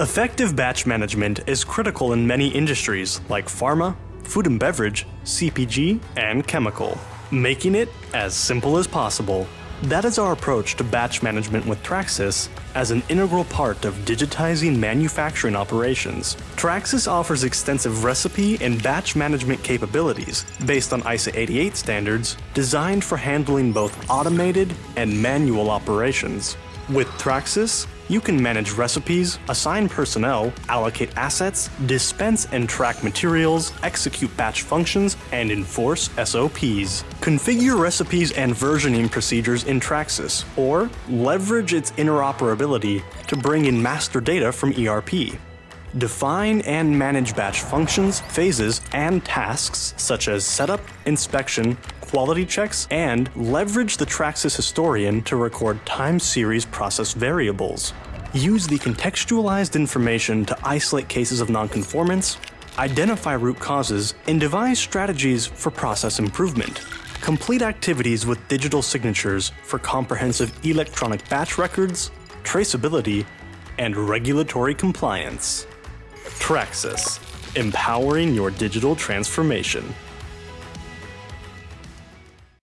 Effective batch management is critical in many industries like pharma, food and beverage, CPG, and chemical, making it as simple as possible. That is our approach to batch management with TrakSYS as an integral part of digitizing manufacturing operations. TrakSYS offers extensive recipe and batch management capabilities based on ISA 88 standards designed for handling both automated and manual operations. With TrakSYS, you can manage recipes, assign personnel, allocate assets, dispense and track materials, execute batch functions, and enforce SOPs. Configure recipes and versioning procedures in TrakSYS, or leverage its interoperability to bring in master data from ERP. Define and manage batch functions, phases, and tasks such as setup, inspection, quality checks, and leverage the TrakSYS historian to record time series process variables. Use the contextualized information to isolate cases of nonconformance, identify root causes, and devise strategies for process improvement. Complete activities with digital signatures for comprehensive electronic batch records, traceability, and regulatory compliance. TrakSYS, empowering your digital transformation.